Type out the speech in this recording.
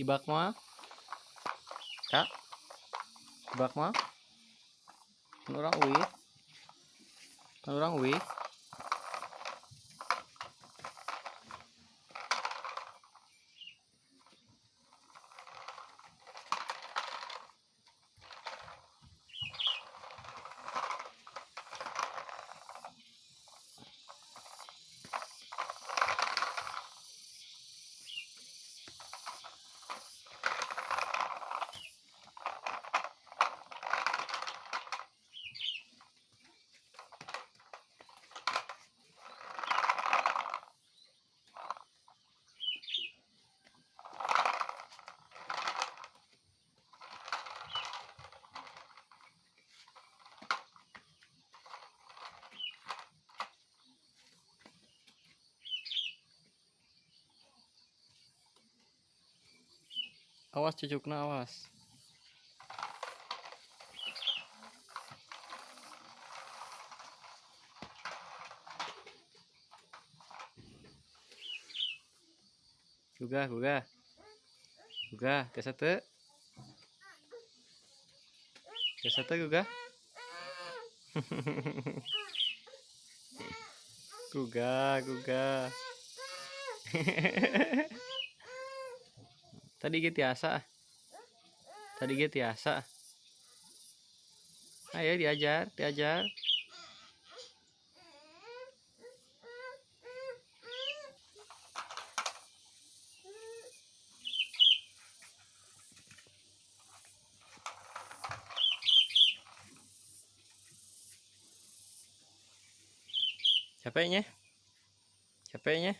ibak mah? Kak? Ibak mah? Kan orang wih. Kan orang wih awas cucukna awas. Gugah gugah. Gugah tiasa teu tiasa teu gugah. Gugah gugah tadi ge tiasa. Tadi ge tiasa. Ayo diajar diajar. Capeknya? Capeknya